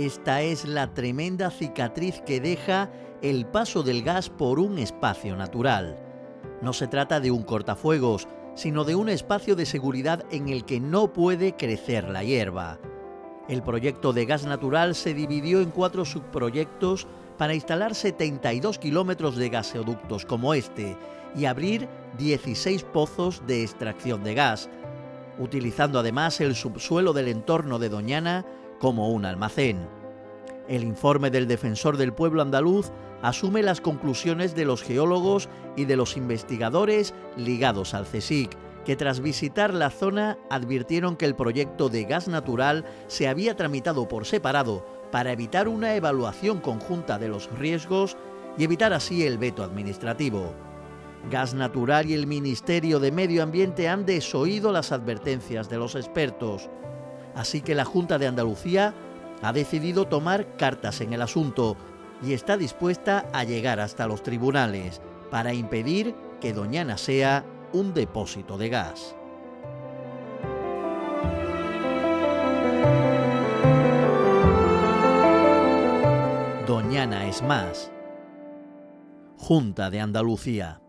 Esta es la tremenda cicatriz que deja el paso del gas por un espacio natural. No se trata de un cortafuegos, sino de un espacio de seguridad en el que no puede crecer la hierba. El proyecto de gas natural se dividió en cuatro subproyectos para instalar 72 kilómetros de gasoductos como este y abrir 16 pozos de extracción de gas, utilizando además el subsuelo del entorno de Doñana como un almacén. El informe del defensor del pueblo andaluz asume las conclusiones de los geólogos y de los investigadores ligados al CSIC, que tras visitar la zona advirtieron que el proyecto de gas natural se había tramitado por separado para evitar una evaluación conjunta de los riesgos y evitar así el veto administrativo. Gas Natural y el Ministerio de Medio Ambiente han desoído las advertencias de los expertos. Así que la Junta de Andalucía ha decidido tomar cartas en el asunto y está dispuesta a llegar hasta los tribunales para impedir que Doñana sea un depósito de gas. Doñana es más. Junta de Andalucía.